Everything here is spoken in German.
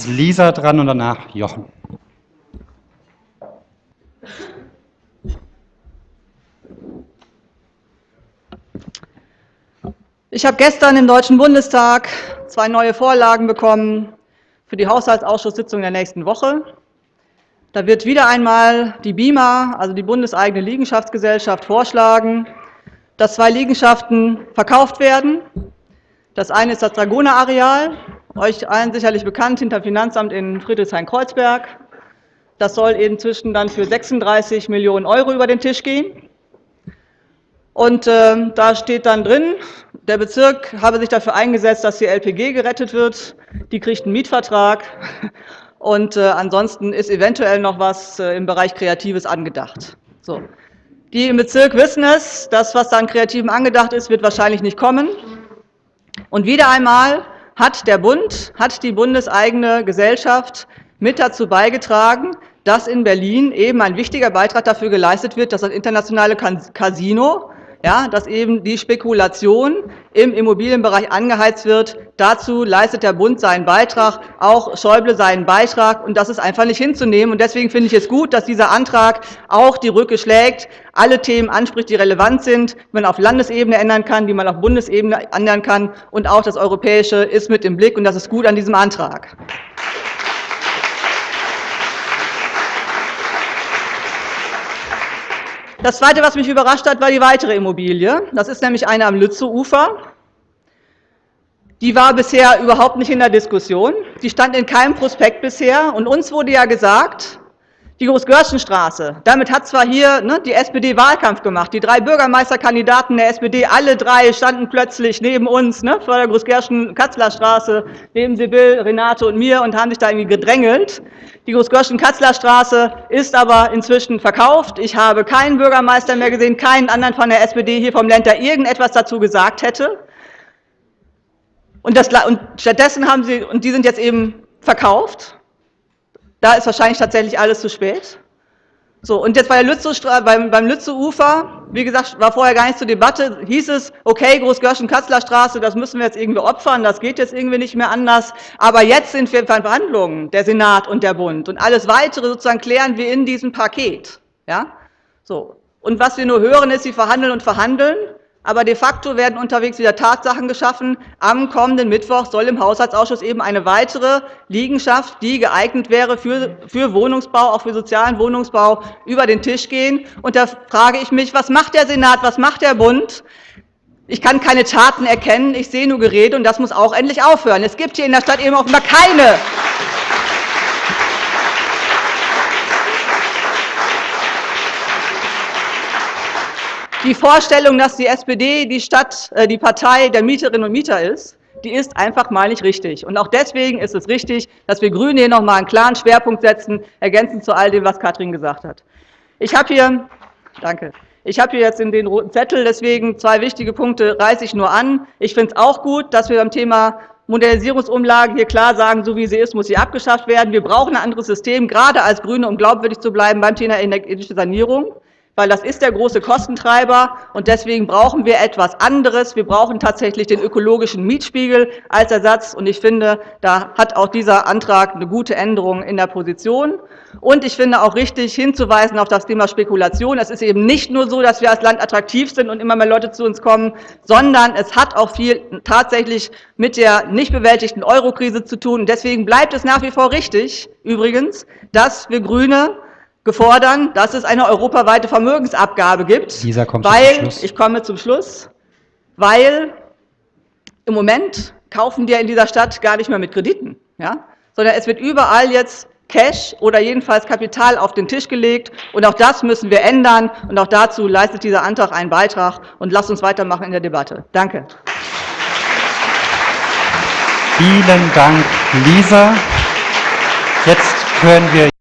ist Lisa dran und danach Jochen. Ich habe gestern im Deutschen Bundestag zwei neue Vorlagen bekommen für die Haushaltsausschusssitzung der nächsten Woche. Da wird wieder einmal die BIMA, also die bundeseigene Liegenschaftsgesellschaft, vorschlagen, dass zwei Liegenschaften verkauft werden. Das eine ist das Dragoner-Areal, euch allen sicherlich bekannt, hinter Finanzamt in Friedrichshain-Kreuzberg. Das soll inzwischen dann für 36 Millionen Euro über den Tisch gehen. Und äh, da steht dann drin, der Bezirk habe sich dafür eingesetzt, dass die LPG gerettet wird. Die kriegt einen Mietvertrag. Und äh, ansonsten ist eventuell noch was äh, im Bereich Kreatives angedacht. So. Die im Bezirk wissen es, das, was da an Kreativen angedacht ist, wird wahrscheinlich nicht kommen. Und wieder einmal hat der Bund, hat die bundeseigene Gesellschaft mit dazu beigetragen, dass in Berlin eben ein wichtiger Beitrag dafür geleistet wird, dass das internationale Casino ja, dass eben die Spekulation im Immobilienbereich angeheizt wird. Dazu leistet der Bund seinen Beitrag, auch Schäuble seinen Beitrag, und das ist einfach nicht hinzunehmen. Und deswegen finde ich es gut, dass dieser Antrag auch die Rücke schlägt, alle Themen anspricht, die relevant sind, die man auf Landesebene ändern kann, die man auf Bundesebene ändern kann, und auch das Europäische ist mit im Blick, und das ist gut an diesem Antrag. Das Zweite, was mich überrascht hat, war die weitere Immobilie. Das ist nämlich eine am Lützowufer. Die war bisher überhaupt nicht in der Diskussion. Die stand in keinem Prospekt bisher. Und uns wurde ja gesagt, die Großgörschenstraße, damit hat zwar hier ne, die SPD Wahlkampf gemacht. Die drei Bürgermeisterkandidaten der SPD, alle drei standen plötzlich neben uns ne, vor der Großgörschen-Katzler-Straße, neben Sibyl, Renate und mir und haben sich da irgendwie gedrängelt. Die Großgörschen-Katzler-Straße ist aber inzwischen verkauft. Ich habe keinen Bürgermeister mehr gesehen, keinen anderen von der SPD hier vom Land, der irgendetwas dazu gesagt hätte. Und, das, und stattdessen haben sie, und die sind jetzt eben verkauft. Da ist wahrscheinlich tatsächlich alles zu spät. So, und jetzt bei der Lützow, beim, beim Lützow-Ufer, wie gesagt, war vorher gar nicht zur Debatte, hieß es, okay, Großgörschen-Katzler-Straße, das müssen wir jetzt irgendwie opfern, das geht jetzt irgendwie nicht mehr anders. Aber jetzt sind wir in Verhandlungen, der Senat und der Bund. Und alles Weitere sozusagen klären wir in diesem Paket. Ja? So. Und was wir nur hören, ist, sie verhandeln und verhandeln. Aber de facto werden unterwegs wieder Tatsachen geschaffen. Am kommenden Mittwoch soll im Haushaltsausschuss eben eine weitere Liegenschaft, die geeignet wäre für, für Wohnungsbau, auch für sozialen Wohnungsbau, über den Tisch gehen. Und da frage ich mich, was macht der Senat, was macht der Bund? Ich kann keine Taten erkennen, ich sehe nur Gerede, und das muss auch endlich aufhören. Es gibt hier in der Stadt eben offenbar keine Die Vorstellung, dass die SPD die Stadt, äh, die Partei der Mieterinnen und Mieter ist, die ist einfach mal nicht richtig. Und auch deswegen ist es richtig, dass wir Grüne hier noch mal einen klaren Schwerpunkt setzen, ergänzend zu all dem, was Katrin gesagt hat. Ich habe hier, danke, ich habe hier jetzt in den roten Zettel, deswegen zwei wichtige Punkte reiße ich nur an. Ich finde es auch gut, dass wir beim Thema Modernisierungsumlage hier klar sagen, so wie sie ist, muss sie abgeschafft werden. Wir brauchen ein anderes System, gerade als Grüne, um glaubwürdig zu bleiben beim Thema energetische Sanierung weil das ist der große Kostentreiber und deswegen brauchen wir etwas anderes. Wir brauchen tatsächlich den ökologischen Mietspiegel als Ersatz und ich finde, da hat auch dieser Antrag eine gute Änderung in der Position. Und ich finde auch richtig hinzuweisen auf das Thema Spekulation. Es ist eben nicht nur so, dass wir als Land attraktiv sind und immer mehr Leute zu uns kommen, sondern es hat auch viel tatsächlich mit der nicht bewältigten Eurokrise zu tun. Deswegen bleibt es nach wie vor richtig, übrigens, dass wir Grüne gefordert, dass es eine europaweite Vermögensabgabe gibt, Lisa kommt weil, zum Schluss. ich komme zum Schluss, weil im Moment kaufen die ja in dieser Stadt gar nicht mehr mit Krediten, ja? sondern es wird überall jetzt Cash oder jedenfalls Kapital auf den Tisch gelegt. Und auch das müssen wir ändern. Und auch dazu leistet dieser Antrag einen Beitrag. Und lasst uns weitermachen in der Debatte. Danke. Vielen Dank, Lisa. Jetzt hören wir